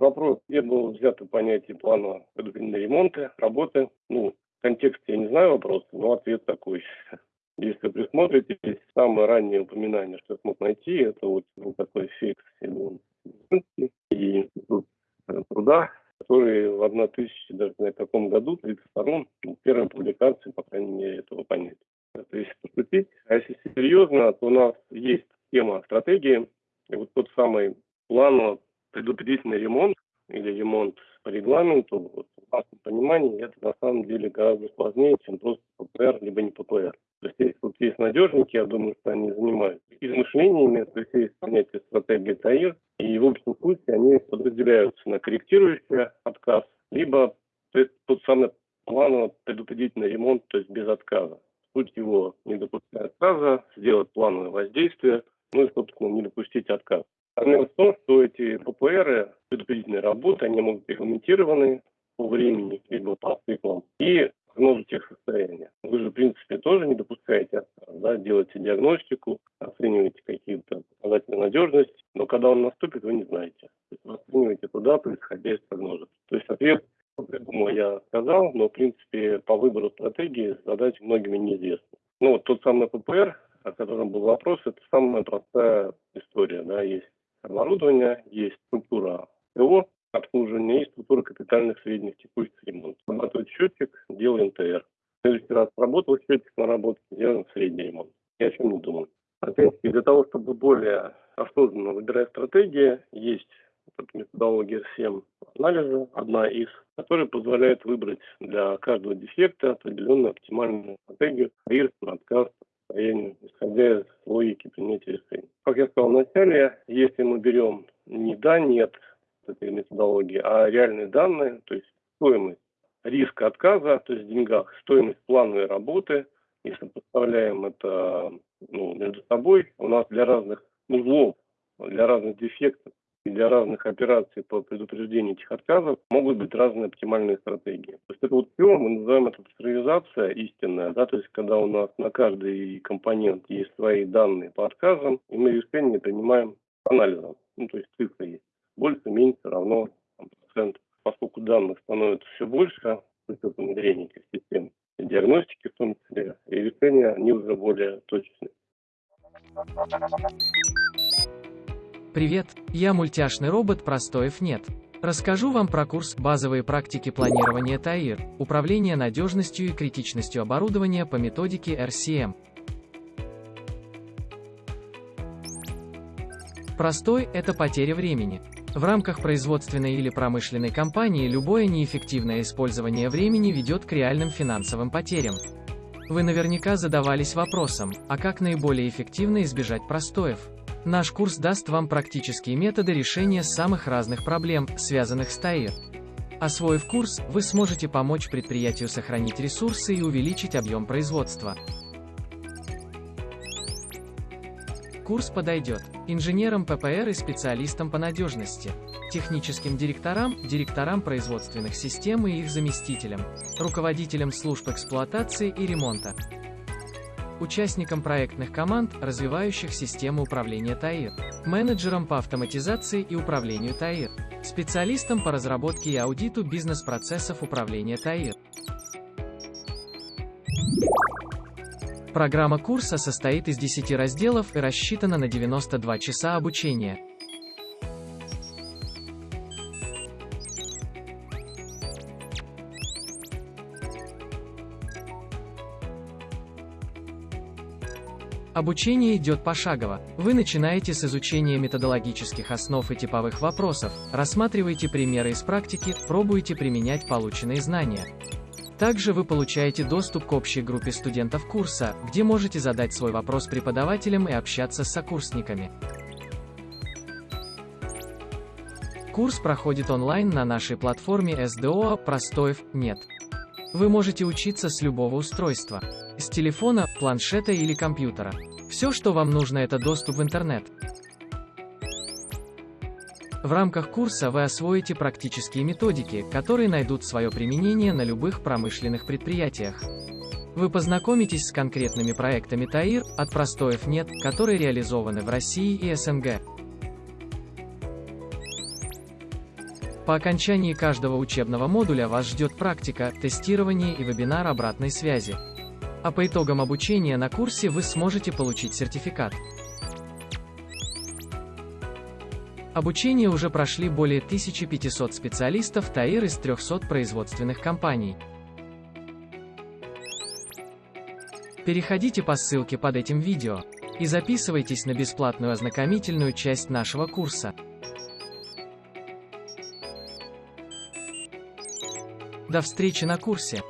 вопрос, было взято понятие плана предупреждения ремонта, работы. Ну, контекст я не знаю вопроса, но ответ такой. Если присмотритесь, самое раннее упоминание, что я смог найти, это вот был такой фикс и институт труда, который в 1000, даже на каком году, 32-м, первая публикация, по крайней мере, этого понятия. Это если поступить. А если серьезно, то у нас есть тема стратегии. И вот тот самый план предупредительный ремонт или ремонт по регламенту, вот, в нашем понимании, это на самом деле гораздо сложнее, чем просто ППР, либо не ППР. То есть если тут есть надежники, я думаю, что они занимаются измышлениями, то есть есть понятие стратегии ТАИР, и в общем случае они подразделяются на корректирующий отказ, либо тот самый планово предупредительный ремонт, то есть без отказа. Суть его не допускать отказа, сделать плановое воздействие, ну и, собственно, не допустить отказ. Проблема в том, что эти ППР, предупредительные работы, они могут быть регламентированы по времени, либо по циклам, и прогнозу их состояния. Вы же, в принципе, тоже не допускаете да, делаете диагностику, оцениваете какие-то показатели надежности, но когда он наступит, вы не знаете. То есть вы оцениваете туда, исходя из прогноза. То есть ответ я думаю, я сказал, но, в принципе, по выбору стратегии задать многими неизвестно. Ну, вот тот самый ППР, о котором был вопрос, это самая простая история. Да? Есть оборудование, есть структура ТО, обслуживания и структура капитальных средних текущих ремонтов. Работает счетчик, делаем ТР. В следующий раз работал счетчик на работе, делаем средний ремонт. Я о чем не думал. Опять-таки, для того, чтобы более осознанно выбирать стратегии, есть методология 7 анализа, одна из, которая позволяет выбрать для каждого дефекта определенную оптимальную стратегию, риск, отказ, состоянию, исходя из логики принятия решений. Как я сказал вначале, если мы берем не да, нет этой методологии, а реальные данные, то есть стоимость риска отказа, то есть в деньгах, стоимость плановой работы, если поставляем это ну, между собой, у нас для разных узлов, для разных дефектов для разных операций по предупреждению этих отказов могут быть разные оптимальные стратегии. То есть это вот все, мы называем это цифровизация истинная, да, то есть когда у нас на каждый компонент есть свои данные по отказам, и мы решение принимаем анализом, ну, то есть цифры есть. Больше, меньше, равно там, процент. Поскольку данных становится все больше, с учетом внедрения этих систем, диагностики в том числе, и решения, они уже более точечные. Привет, я мультяшный робот Простоев нет. Расскажу вам про курс «Базовые практики планирования ТАИР. Управление надежностью и критичностью оборудования по методике RCM». Простой – это потеря времени. В рамках производственной или промышленной компании любое неэффективное использование времени ведет к реальным финансовым потерям. Вы наверняка задавались вопросом, а как наиболее эффективно избежать простоев? Наш курс даст вам практические методы решения самых разных проблем, связанных с ТАИР. Освоив курс, вы сможете помочь предприятию сохранить ресурсы и увеличить объем производства. Курс подойдет инженерам ППР и специалистам по надежности, техническим директорам, директорам производственных систем и их заместителям, руководителям служб эксплуатации и ремонта, участникам проектных команд, развивающих систему управления ТАИР, менеджерам по автоматизации и управлению ТАИР, специалистам по разработке и аудиту бизнес-процессов управления ТАИР. Программа курса состоит из 10 разделов и рассчитана на 92 часа обучения. Обучение идет пошагово. Вы начинаете с изучения методологических основ и типовых вопросов, рассматриваете примеры из практики, пробуете применять полученные знания. Также вы получаете доступ к общей группе студентов курса, где можете задать свой вопрос преподавателям и общаться с сокурсниками. Курс проходит онлайн на нашей платформе SDO «Простоев нет». Вы можете учиться с любого устройства. С телефона, планшета или компьютера. Все, что вам нужно, это доступ в интернет. В рамках курса вы освоите практические методики, которые найдут свое применение на любых промышленных предприятиях. Вы познакомитесь с конкретными проектами ТАИР, от простоев нет, которые реализованы в России и СНГ. По окончании каждого учебного модуля вас ждет практика, тестирование и вебинар обратной связи. А по итогам обучения на курсе вы сможете получить сертификат. Обучение уже прошли более 1500 специалистов ТАИР из 300 производственных компаний. Переходите по ссылке под этим видео и записывайтесь на бесплатную ознакомительную часть нашего курса. До встречи на курсе!